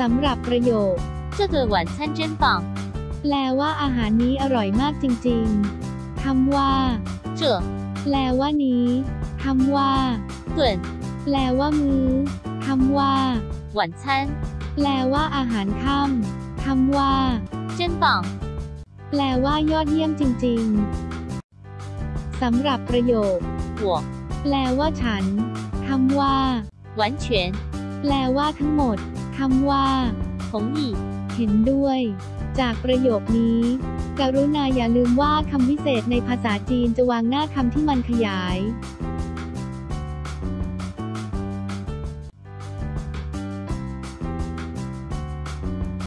สำหรับประโยค 这个晚餐真棒。 แปลว่าอาหารนี้อร่อยมากจริงๆ คำว่า 这 แปลว่านี้ คำว่า 顿 แปลว่ามื้อ คำว่า 晚餐 แปลว่าอาหารค่ำ คำว่า 真棒。 แปลว่ายอดเยี่ยมจริงๆ สำหรับประโยค 我 แปลว่าฉัน คำว่า 完全 แปลว่าทั้งหมด คำว่า ผมอีก。เห็นด้วย จากประโยคนี้ กรุณาอย่าลืมว่าคำวิเศษในภาษาจีนจะวางหน้าคำที่มันขยาย